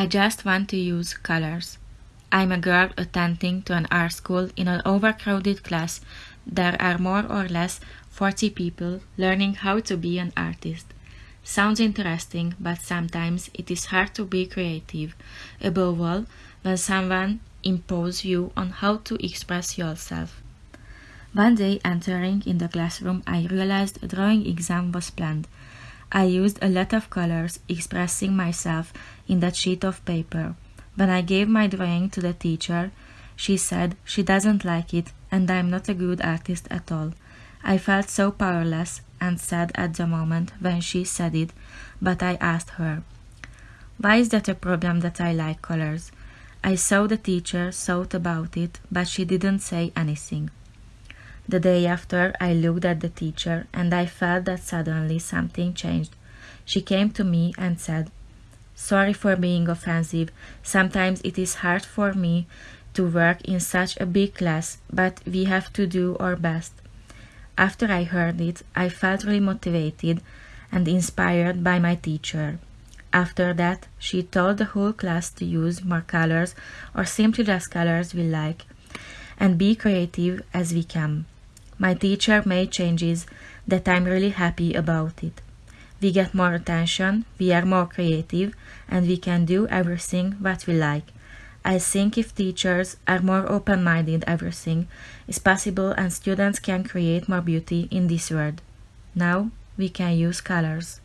I just want to use colors. I'm a girl attending to an art school in an overcrowded class. There are more or less 40 people learning how to be an artist. Sounds interesting, but sometimes it is hard to be creative. Above all, when someone imposes you on how to express yourself. One day entering in the classroom, I realized a drawing exam was planned. I used a lot of colors expressing myself in that sheet of paper. When I gave my drawing to the teacher, she said she doesn't like it and I'm not a good artist at all. I felt so powerless and sad at the moment when she said it, but I asked her, Why is that a problem that I like colors? I saw the teacher thought about it, but she didn't say anything. The day after, I looked at the teacher and I felt that suddenly something changed. She came to me and said, Sorry for being offensive. Sometimes it is hard for me to work in such a big class, but we have to do our best. After I heard it, I felt really motivated and inspired by my teacher. After that, she told the whole class to use more colors or simply just colors we like and be creative as we can. My teacher made changes that I'm really happy about it. We get more attention, we are more creative, and we can do everything what we like. I think if teachers are more open-minded, everything is possible and students can create more beauty in this world. Now we can use colors.